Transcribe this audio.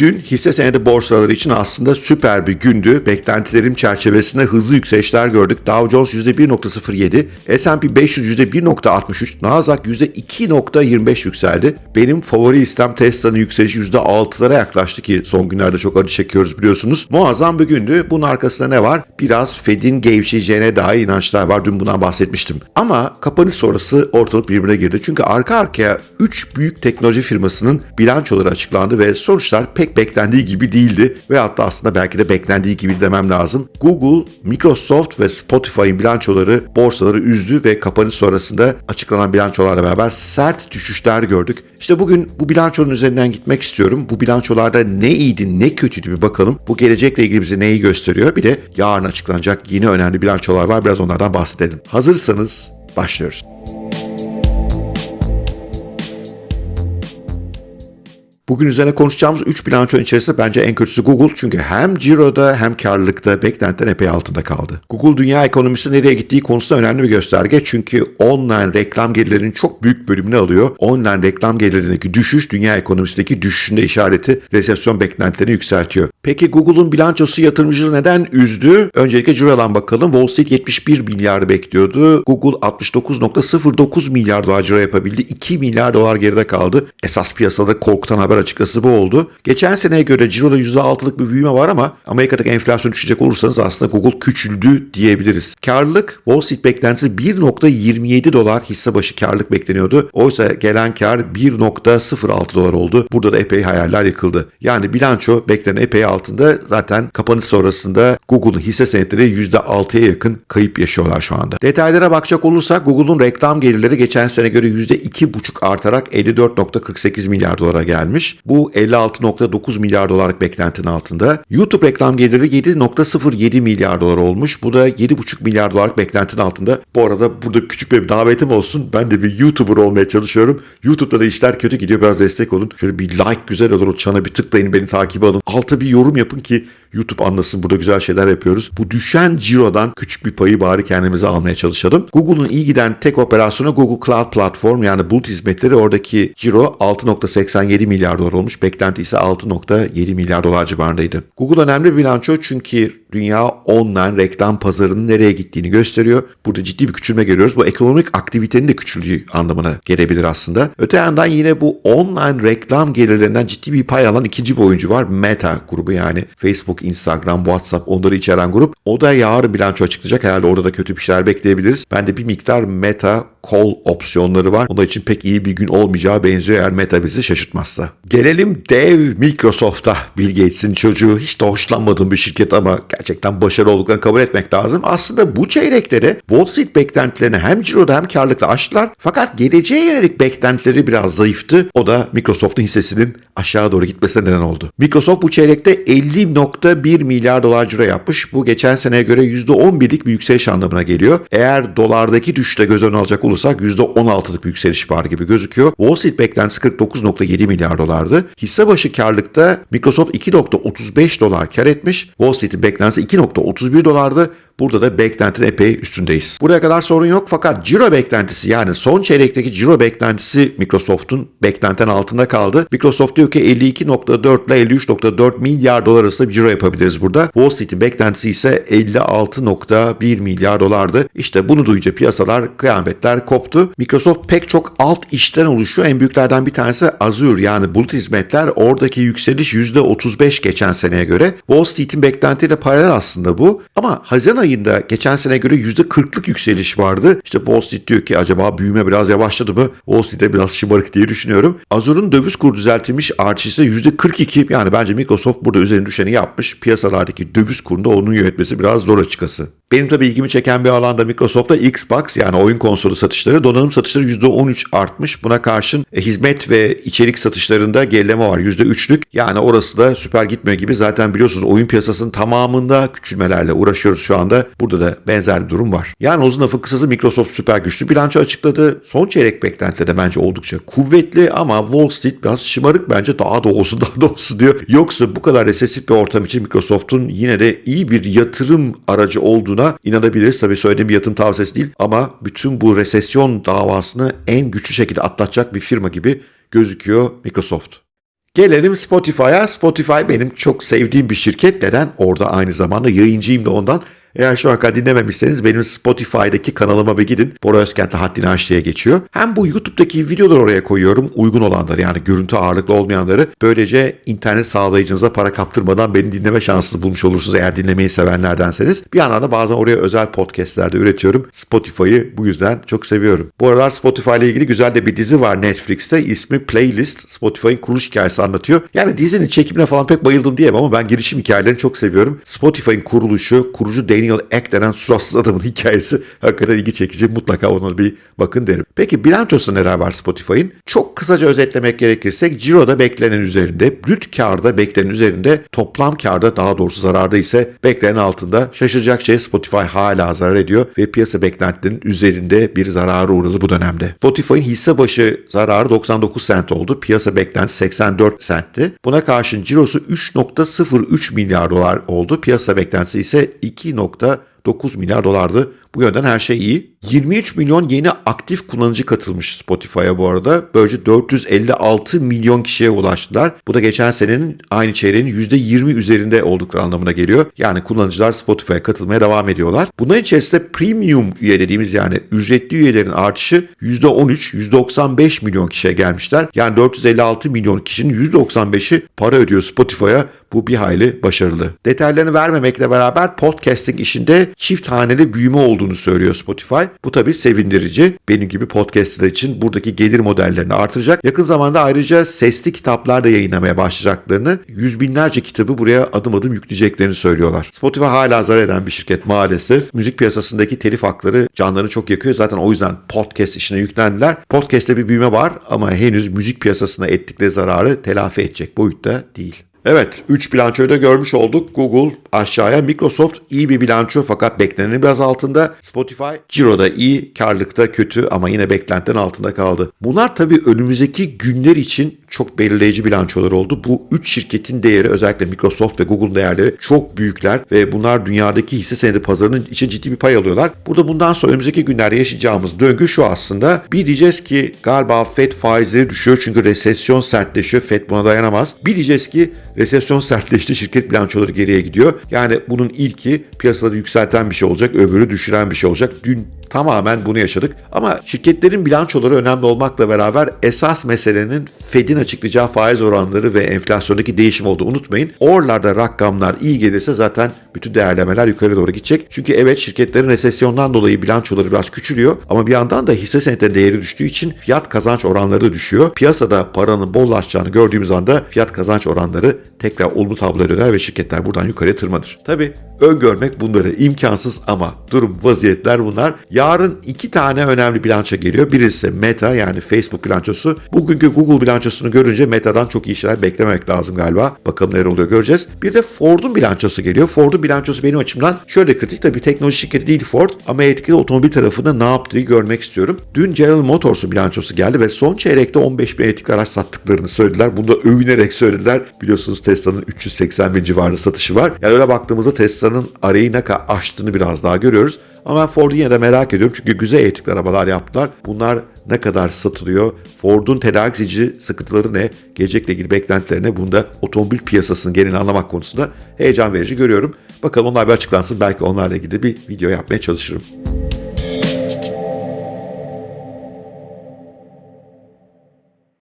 Dün hisse senedi borsaları için aslında süper bir gündü. Beklentilerim çerçevesinde hızlı yükselişler gördük. Dow Jones %1.07, S&P 500 %1.63, Nasdaq %2.25 yükseldi. Benim favori istem Tesla'nın yükselişi %6'lara yaklaştı ki son günlerde çok acı çekiyoruz biliyorsunuz. Muazzam bir gündü. Bunun arkasında ne var? Biraz Fed'in gevşeyeceğine dair inançlar var. Dün bundan bahsetmiştim. Ama kapanış sonrası ortalık birbirine girdi. Çünkü arka arkaya 3 büyük teknoloji firmasının bilançoları açıklandı ve sonuçlar pek beklendiği gibi değildi. Ve hatta aslında belki de beklendiği gibi demem lazım. Google, Microsoft ve Spotify'ın bilançoları borsaları üzdü ve kapanış sonrasında açıklanan bilançolarla beraber sert düşüşler gördük. İşte bugün bu bilançonun üzerinden gitmek istiyorum. Bu bilançolarda ne iyiydi ne kötüydü bir bakalım. Bu gelecekle ilgili bize neyi gösteriyor? Bir de yarın açıklanacak yeni önemli bilançolar var. Biraz onlardan bahsedelim. Hazırsanız başlıyoruz. Bugün üzerine konuşacağımız 3 bilançonun içerisinde bence en kötüsü Google. Çünkü hem ciroda hem karlılıkta beklentiden epey altında kaldı. Google dünya ekonomisi nereye gittiği konusunda önemli bir gösterge. Çünkü online reklam gelirlerinin çok büyük bölümünü alıyor. Online reklam gelirlerindeki düşüş dünya ekonomisindeki düşüşünde işareti resesyon beklentilerini yükseltiyor. Peki Google'un bilançosu yatırımcıları neden üzdü? Öncelikle cirodan bakalım. Wall Street 71 milyar bekliyordu. Google 69.09 milyar dolar ciro yapabildi. 2 milyar dolar geride kaldı. Esas piyasada korkutan haber açıkçası bu oldu. Geçen seneye göre ciroda %6'lık bir büyüme var ama Amerika'daki enflasyon düşecek olursanız aslında Google küçüldü diyebiliriz. Karlılık Wall Street beklentisi 1.27 dolar hisse başı karlılık bekleniyordu. Oysa gelen kar 1.06 dolar oldu. Burada da epey hayaller yıkıldı. Yani bilanço beklenen epey altında zaten kapanış sonrasında Google'un hisse senetleri %6'ya yakın kayıp yaşıyorlar şu anda. Detaylara bakacak olursak Google'un reklam gelirleri geçen sene göre %2,5 artarak 54.48 milyar dolara gelmiş. Bu 56.9 milyar dolarlık beklentinin altında. YouTube reklam geliri 7.07 milyar dolar olmuş. Bu da 7.5 milyar dolarlık beklentinin altında. Bu arada burada küçük bir davetim olsun. Ben de bir YouTuber olmaya çalışıyorum. YouTube'da da işler kötü gidiyor. Biraz destek olun. Şöyle bir like güzel olur. O çana bir tıklayın beni takip alın. Alta bir yorum yapın ki YouTube anlasın burada güzel şeyler yapıyoruz. Bu düşen cirodan küçük bir payı bari kendimize almaya çalışalım. Google'un iyi giden tek operasyonu Google Cloud Platform yani bulut hizmetleri oradaki ciro 6.87 milyar dolar olmuş. Beklenti ise 6.7 milyar dolar civarındaydı. Google önemli bir bilanço çünkü dünya online reklam pazarının nereye gittiğini gösteriyor. Burada ciddi bir küçülme görüyoruz. Bu ekonomik aktivitenin de küçüldüğü anlamına gelebilir aslında. Öte yandan yine bu online reklam gelirlerinden ciddi bir pay alan ikinci bir oyuncu var. Meta grubu yani Facebook, Instagram, WhatsApp onları içeren grup. O da yarın bilanço açıklayacak. Herhalde orada da kötü bir şeyler bekleyebiliriz. Ben de bir miktar Meta call opsiyonları var. Onun için pek iyi bir gün olmayacağı benziyor eğer Meta bizi şaşırtmazsa. Gelelim dev Microsoft'a. Bill Gates'in çocuğu hiç de hoşlanmadığım bir şirket ama gerçekten başarılı olduklarını kabul etmek lazım. Aslında bu çeyrekleri Wall Street beklentilerini hem ciroda hem karlılıkla aştılar. Fakat geleceğe yönelik beklentileri biraz zayıftı. O da Microsoft'un hissesinin aşağı doğru gitmesine neden oldu. Microsoft bu çeyrekte 50.1 milyar dolar ciro yapmış. Bu geçen seneye göre %11'lik bir yükseliş anlamına geliyor. Eğer dolardaki düşüşte göz önüne alacak olursak %16'lık bir yükseliş var gibi gözüküyor. Wall Street beklentisi 49.7 milyar dolardı. Hisse başı karlıkta Microsoft 2.35 dolar kar etmiş. Wall Street'in beklentisi 2.31 dolardı. Burada da beklentinin epey üstündeyiz. Buraya kadar sorun yok fakat ciro beklentisi yani son çeyrekteki ciro beklentisi Microsoft'un beklentinin altında kaldı. Microsoft diyor ki 52.4 ile 53.4 milyar dolar arasında bir ciro yapabiliriz burada. Wall Street'in beklentisi ise 56.1 milyar dolardı. İşte bunu duyunca piyasalar kıyametler koptu. Microsoft pek çok alt işten oluşuyor. En büyüklerden bir tanesi Azure yani bulut hizmetler. Oradaki yükseliş %35 geçen seneye göre. Wall Street'in beklentiyle paralel aslında bu. Ama Haziran ayında geçen sene göre %40'lık yükseliş vardı. İşte Wall Street diyor ki acaba büyüme biraz yavaşladı mı? Wall Street'e biraz şımarık diye düşünüyorum. Azure'un döviz kuru düzeltilmiş artışı %42 yani bence Microsoft burada üzerine düşeni yapmış. Piyasalardaki döviz kurunda onun yönetmesi biraz zor açıkçası. Benim tabii ilgimi çeken bir alanda Microsoft'ta Xbox yani oyun konsolu satışları, donanım satışları %13 artmış. Buna karşın e, hizmet ve içerik satışlarında gerileme var %3'lük. Yani orası da süper gitmiyor gibi. Zaten biliyorsunuz oyun piyasasının tamamında küçülmelerle uğraşıyoruz şu anda. Burada da benzer bir durum var. Yani uzun lafın kısası Microsoft süper güçlü bilanço açıkladı. Son çeyrek beklentileri de bence oldukça kuvvetli ama Wall Street biraz şımarık bence daha da olsun daha da olsun diyor. Yoksa bu kadar resesif bir ortam için Microsoft'un yine de iyi bir yatırım aracı olduğuna inanabiliriz. Tabii söylediğim bir yatırım tavsiyesi değil ama bütün bu resesyon davasını en güçlü şekilde atlatacak bir firma gibi gözüküyor Microsoft. Gelelim Spotify'a. Spotify benim çok sevdiğim bir şirket. Neden? Orada aynı zamanda yayıncıyım da ondan. Eğer şu an dinlememişseniz benim Spotify'daki kanalıma bir gidin. Bora Özkent'le Haddini Aş diye geçiyor. Hem bu YouTube'daki videoları oraya koyuyorum. Uygun olanları yani görüntü ağırlıklı olmayanları. Böylece internet sağlayıcınıza para kaptırmadan beni dinleme şansını bulmuş olursunuz eğer dinlemeyi sevenlerdenseniz. Bir yandan da bazen oraya özel podcastlerde üretiyorum. Spotify'ı bu yüzden çok seviyorum. Bu aralar Spotify ile ilgili güzel de bir dizi var Netflix'te. İsmi Playlist. Spotify'ın kuruluş hikayesi anlatıyor. Yani dizinin çekimine falan pek bayıldım diyemem ama ben girişim hikayelerini çok seviyorum. Spotify'ın kuruluşu, kurucu Daniel Ek denen suratsız adamın hikayesi hakikaten ilgi çekici. Mutlaka ona bir bakın derim. Peki bilançosu neler var Spotify'ın? Çok kısaca özetlemek gerekirse Ciro'da beklenen üzerinde, brüt karda beklenen üzerinde, toplam karda daha doğrusu zararda ise beklenen altında. Şaşıracak şey Spotify hala zarar ediyor ve piyasa beklentilerinin üzerinde bir zarara uğradı bu dönemde. Spotify'ın hisse başı zararı 99 sent oldu. Piyasa beklentisi 84 sentti. Buna karşın cirosu 3.03 milyar dolar oldu. Piyasa beklentisi ise 2 nokta 9 milyar dolardı. Bu yönden her şey iyi. 23 milyon yeni aktif kullanıcı katılmış Spotify'a bu arada. Böylece 456 milyon kişiye ulaştılar. Bu da geçen senenin aynı çeyreğinin %20 üzerinde oldukları anlamına geliyor. Yani kullanıcılar Spotify'a katılmaya devam ediyorlar. Bunların içerisinde premium üye dediğimiz yani ücretli üyelerin artışı %13, %95 milyon kişiye gelmişler. Yani 456 milyon kişinin %95'i para ödüyor Spotify'a. Bu bir hayli başarılı. Detaylarını vermemekle beraber podcasting işinde çift haneli büyüme olduğunu söylüyor Spotify. Bu tabii sevindirici. Benim gibi podcastler için buradaki gelir modellerini artıracak. Yakın zamanda ayrıca sesli kitaplar da yayınlamaya başlayacaklarını, yüz binlerce kitabı buraya adım adım yükleyeceklerini söylüyorlar. Spotify hala zarar eden bir şirket maalesef. Müzik piyasasındaki telif hakları canlarını çok yakıyor. Zaten o yüzden podcast işine yüklendiler. Podcast'te bir büyüme var ama henüz müzik piyasasına ettikleri zararı telafi edecek boyutta değil. Evet, 3 bilançoyu da görmüş olduk. Google aşağıya, Microsoft iyi bir bilanço fakat beklenenin biraz altında. Spotify, Ciro'da iyi, karlılıkta kötü ama yine beklentinin altında kaldı. Bunlar tabii önümüzdeki günler için çok belirleyici bilançolar oldu. Bu 3 şirketin değeri özellikle Microsoft ve Google değerleri çok büyükler ve bunlar dünyadaki hisse senedi pazarının için ciddi bir pay alıyorlar. Burada bundan sonra önümüzdeki günlerde yaşayacağımız döngü şu aslında. Bir diyeceğiz ki galiba Fed faizleri düşüyor çünkü resesyon sertleşiyor. Fed buna dayanamaz. Bir diyeceğiz ki resesyon sertleşti şirket bilançoları geriye gidiyor. Yani bunun ilki piyasaları yükselten bir şey olacak, öbürü düşüren bir şey olacak. Dün Tamamen bunu yaşadık. Ama şirketlerin bilançoları önemli olmakla beraber esas meselenin Fed'in açıklayacağı faiz oranları ve enflasyondaki değişim olduğu unutmayın. Oralarda rakamlar iyi gelirse zaten bütün değerlemeler yukarı doğru gidecek. Çünkü evet şirketlerin resesyondan dolayı bilançoları biraz küçülüyor ama bir yandan da hisse senetleri değeri düştüğü için fiyat kazanç oranları düşüyor. Piyasada paranın bollaşacağını gördüğümüz anda fiyat kazanç oranları tekrar olumlu tabloya döner ve şirketler buradan yukarıya tırmanır. Tabi öngörmek bunları imkansız ama durum vaziyetler bunlar. Yarın iki tane önemli bilanço geliyor. Birisi Meta yani Facebook bilançosu. Bugünkü Google bilançosunu görünce Meta'dan çok iyi şeyler beklememek lazım galiba. Bakalım neler oluyor göreceğiz. Bir de Ford'un bilançosu geliyor. Ford'un bilançosu benim açımdan şöyle kritik. Tabii teknoloji şirketi değil Ford ama etkili otomobil tarafında ne yaptığı görmek istiyorum. Dün General Motors'un bilançosu geldi ve son çeyrekte 15 bin elektrikli araç sattıklarını söylediler. Bunu da övünerek söylediler. Biliyorsunuz Tesla'nın 380 bin civarında satışı var. Yani öyle baktığımızda Tesla'nın arayı ne kadar aştığını biraz daha görüyoruz. Ama ben Ford'u yine de merak ediyorum çünkü güzel elektrikli arabalar yaptılar. Bunlar ne kadar satılıyor? Ford'un tedarik zinciri sıkıntıları ne? Gelecekle ilgili beklentilerine bunda otomobil piyasasının genelini anlamak konusunda heyecan verici görüyorum. Bakalım onlar bir açıklansın. Belki onlarla ilgili bir video yapmaya çalışırım.